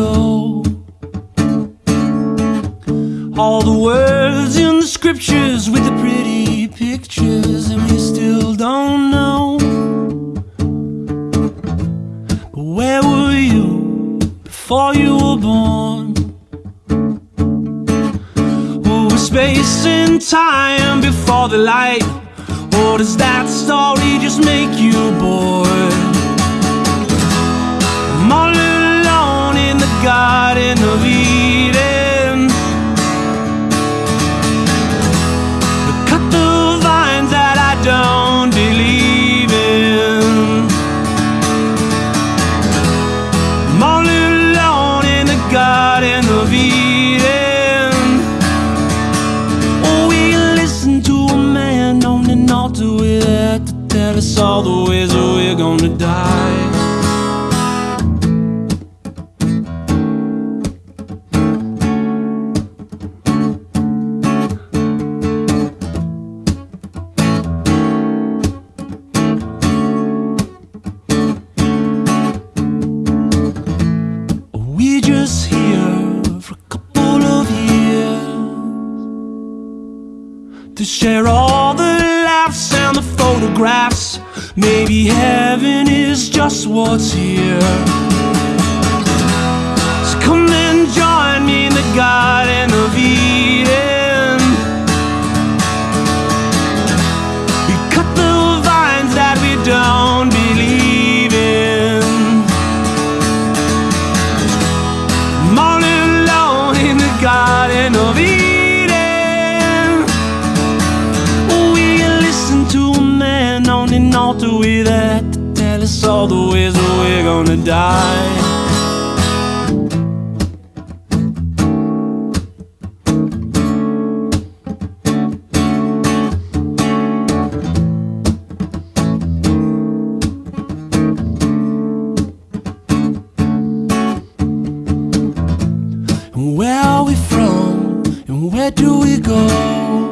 go. All the words in the scriptures with the pretty pictures, and we still don't know. But where were you before you were born? Oh, space and time before the light, or does that story just make you bored? Alone in the of Eden. Cut the vines that I don't believe in. I'm all alone in the Garden of Eden. Oh, we listen to a man on an altar with that to tell us all the ways that we're gonna die. To share all the laughs and the photographs. Maybe heaven is just what's here. So come and join me in the Garden of Eden. We cut the vines that we don't believe in. I'm all alone in the Garden of Eden. An altar with that to tell us all the ways that we're gonna die. And where are we from? And where do we go?